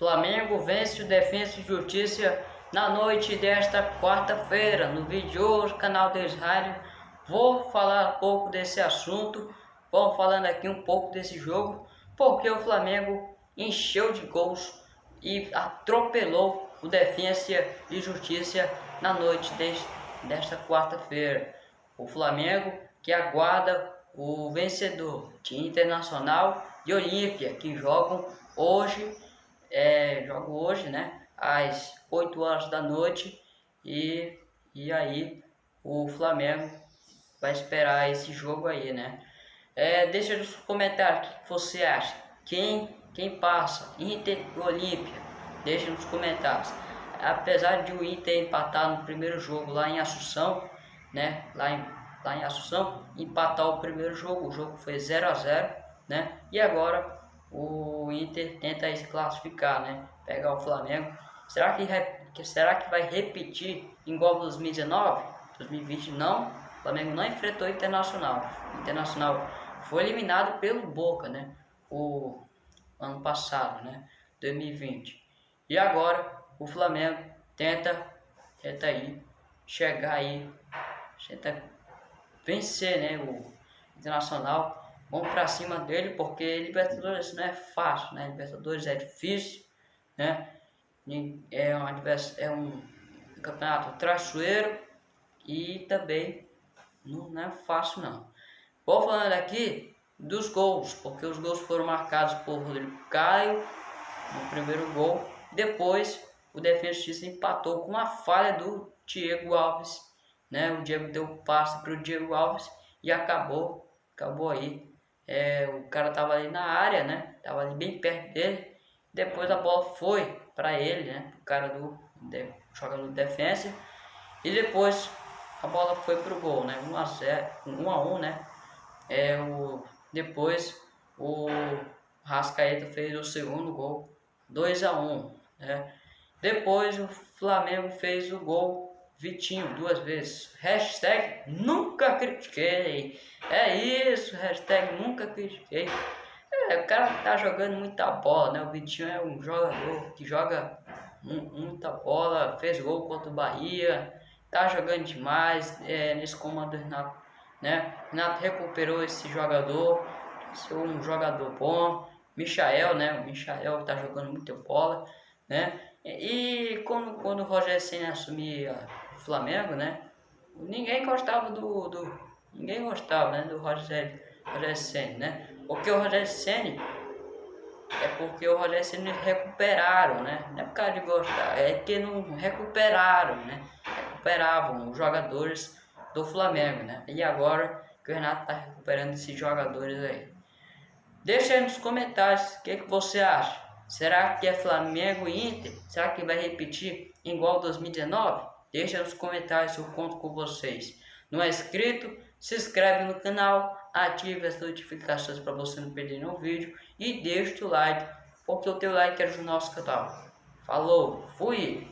Flamengo vence o Defensa e Justiça na noite desta quarta-feira. No vídeo de hoje, canal de Israel, vou falar um pouco desse assunto. Vamos falando aqui um pouco desse jogo, porque o Flamengo encheu de gols e atropelou o Defensa e Justiça na noite desta quarta-feira. O Flamengo que aguarda o vencedor de Internacional e Olímpia, que jogam hoje é, jogo hoje, né? Às 8 horas da noite. E, e aí o Flamengo vai esperar esse jogo aí, né? É, deixa nos comentários o que você acha. Quem, quem passa? Inter e Olímpia? Deixa nos comentários. Apesar de o Inter empatar no primeiro jogo lá em Assunção, né? Lá em, lá em Assunção, empatar o primeiro jogo, o jogo foi 0 a 0 né? E agora o Inter tenta se classificar, né? Pegar o Flamengo. Será que, será que vai repetir igual 2019? 2020 não. O Flamengo não enfrentou o Internacional. O Internacional foi eliminado pelo Boca, né? O ano passado, né? 2020. E agora o Flamengo tenta, tenta aí chegar aí, tenta vencer, né? O Internacional Vamos para cima dele, porque Libertadores não é fácil, né? Libertadores é difícil, né? É um, é um campeonato traiçoeiro e também não, é fácil não. Vou falando aqui dos gols, porque os gols foram marcados por Rodrigo Caio no primeiro gol. Depois o Defensa empatou com uma falha do Diego Alves, né? O Diego deu passe para o Diego Alves e acabou, acabou aí é, o cara tava ali na área, né? Tava ali bem perto dele. Depois a bola foi para ele, né? O cara do de, jogador de defesa. E depois a bola foi pro gol, né? 1 a 0, 1 a 1, né? É o depois o Rascaeta fez o segundo gol, 2 a 1, né? Depois o Flamengo fez o gol Vitinho duas vezes. Hashtag nunca critiquei. É isso, hashtag nunca critiquei. É, o cara tá jogando muita bola, né? O Vitinho é um jogador que joga muita bola, fez gol contra o Bahia, tá jogando demais é, nesse comando do Renato, né? Renato recuperou esse jogador, é um jogador bom. Michael, né? O Michael tá jogando muita bola, né? E quando, quando o Roger Senna assumia Flamengo, né? Ninguém gostava do, do ninguém gostava, né, do Rogério, Rogério Senna, né? Porque o Rogério Senna é porque o Rogério Senna recuperaram, né? Não é por causa de gostar, é que não recuperaram, né? Recuperavam os jogadores do Flamengo, né? E agora que o Renato tá recuperando esses jogadores aí. Deixa aí nos comentários o que, que você acha. Será que é Flamengo e Inter? Será que vai repetir igual 2019? Deixa nos comentários eu conto com vocês. Não é inscrito? Se inscreve no canal, ative as notificações para você não perder nenhum vídeo e deixa o like, porque o teu like ajuda o nosso canal. Falou, fui!